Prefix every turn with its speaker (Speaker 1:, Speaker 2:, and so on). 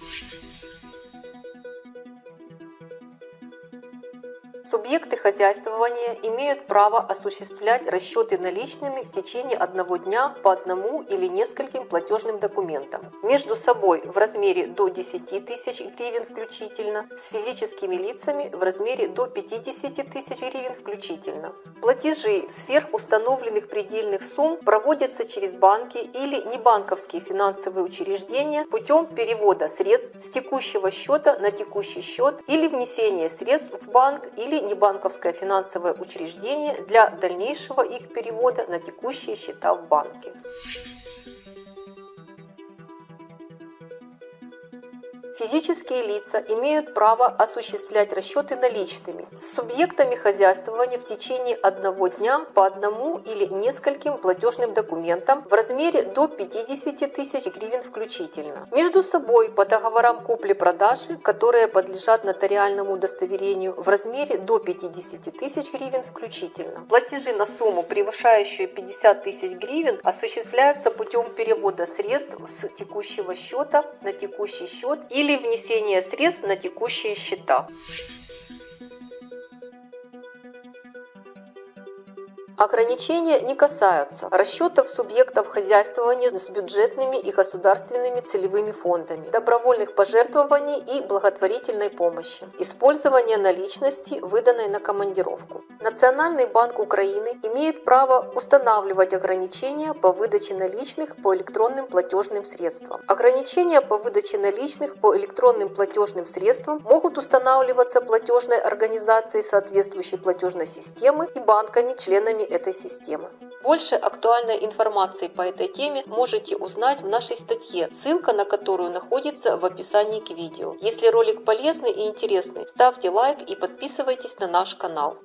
Speaker 1: Thank you. Субъекты хозяйствования имеют право осуществлять расчеты наличными в течение одного дня по одному или нескольким платежным документам. Между собой в размере до 10 тысяч гривен включительно, с физическими лицами в размере до 50 тысяч гривен включительно. Платежи сверх установленных предельных сумм проводятся через банки или небанковские финансовые учреждения путем перевода средств с текущего счета на текущий счет или внесения средств в банк или небанковское финансовое учреждение для дальнейшего их перевода на текущие счета в банке. Физические лица имеют право осуществлять расчеты наличными с субъектами хозяйствования в течение одного дня по одному или нескольким платежным документам в размере до 50 тысяч гривен включительно. Между собой по договорам купли-продажи, которые подлежат нотариальному удостоверению в размере до 50 тысяч гривен включительно. Платежи на сумму, превышающую 50 тысяч гривен, осуществляются путем перевода средств с текущего счета на текущий счет или или внесение средств на текущие счета. Ограничения не касаются расчетов субъектов хозяйствования с бюджетными и государственными целевыми фондами, добровольных пожертвований и благотворительной помощи, использования наличности, выданной на командировку. Национальный банк Украины имеет право устанавливать ограничения по выдаче наличных по электронным платежным средствам. Ограничения по выдаче наличных по электронным платежным средствам могут устанавливаться платежной организацией соответствующей платежной системы и банками, членами этой системы. Больше актуальной информации по этой теме можете узнать в нашей статье, ссылка на которую находится в описании к видео. Если ролик полезный и интересный, ставьте лайк и подписывайтесь на наш канал.